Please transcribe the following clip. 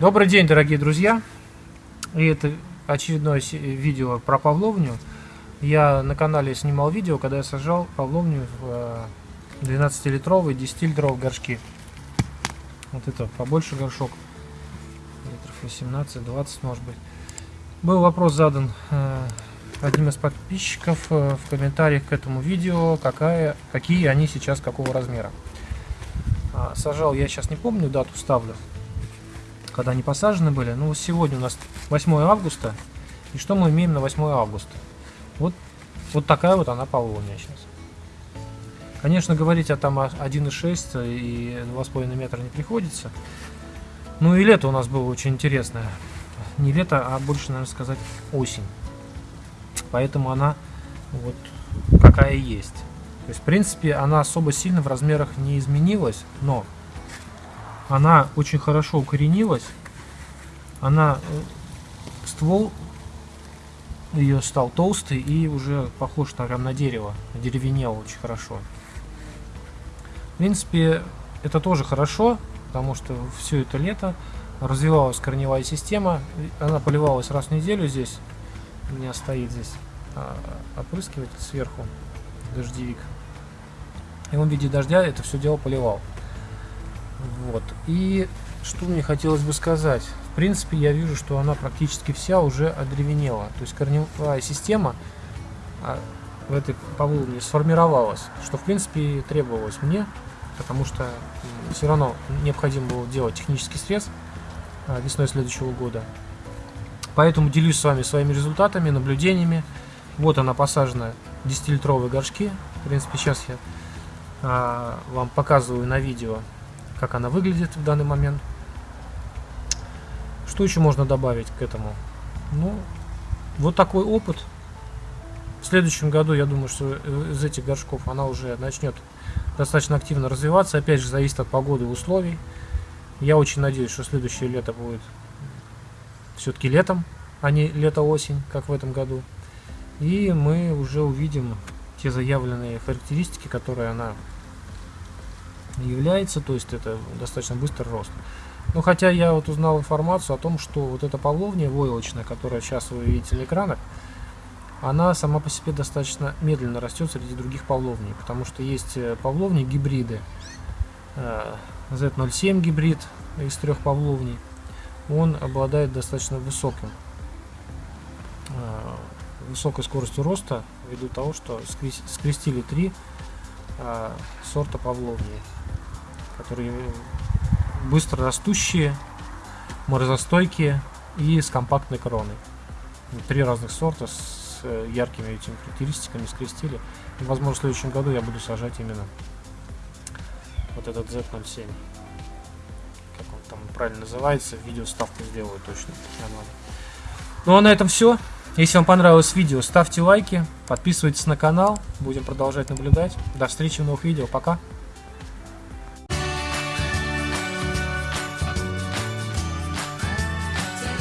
Добрый день, дорогие друзья! И это очередное видео про павловню. Я на канале снимал видео, когда я сажал павловню в 12-литровые, 10-литровые горшки. Вот это побольше горшок, литров 18-20 может быть. Был вопрос задан э, одним из подписчиков э, в комментариях к этому видео, какая, какие они сейчас, какого размера. А, сажал, я сейчас не помню, дату ставлю, когда они посажены были. Ну, сегодня у нас 8 августа. И что мы имеем на 8 августа? Вот, вот такая вот она полуния сейчас. Конечно, говорить о там 1,6 и 2,5 метра не приходится. Ну и лето у нас было очень интересное. Не лето, а больше, наверное, сказать осень. Поэтому она вот какая есть. То есть, в принципе, она особо сильно в размерах не изменилась, но она очень хорошо укоренилась. Она э, ствол ее стал толстый и уже похож на, прям на дерево, деревенел очень хорошо. В принципе, это тоже хорошо, потому что все это лето развивалась корневая система, она поливалась раз в неделю здесь, у меня стоит здесь а, опрыскиватель сверху, дождевик. И он в виде дождя это все дело поливал. Вот. И что мне хотелось бы сказать. В принципе, я вижу, что она практически вся уже одревенела. То есть корневая система а, в этой павловне сформировалась, что в принципе требовалось мне, потому что все равно необходимо было делать технический срез а, весной следующего года. Поэтому делюсь с вами своими результатами, наблюдениями. Вот она посажена 10-литровые горшки. В принципе, сейчас я а, вам показываю на видео, как она выглядит в данный момент. Что еще можно добавить к этому? Ну, вот такой опыт. В следующем году, я думаю, что из этих горшков она уже начнет достаточно активно развиваться. Опять же, зависит от погоды и условий. Я очень надеюсь, что следующее лето будет все-таки летом, а не лето-осень, как в этом году. И мы уже увидим те заявленные характеристики, которые она является, то есть это достаточно быстрый рост. Но хотя я вот узнал информацию о том, что вот эта павловня войлочная, которая сейчас вы видите на экранах, она сама по себе достаточно медленно растет среди других павловней, потому что есть э, павловни гибриды, Z07 э, гибрид из трех павловней, он обладает достаточно высоким э, высокой скоростью роста ввиду того, что скрестили три сорта павловни которые быстро растущие, морозостойкие и с компактной кроной. Три разных сорта с э, яркими этими характеристиками скрестили. И, возможно, в следующем году я буду сажать именно вот этот Z07. Как он там правильно называется, видео ставку сделаю точно. Нормально. Ну а на этом все. Если вам понравилось видео, ставьте лайки, подписывайтесь на канал. Будем продолжать наблюдать. До встречи в новых видео. Пока.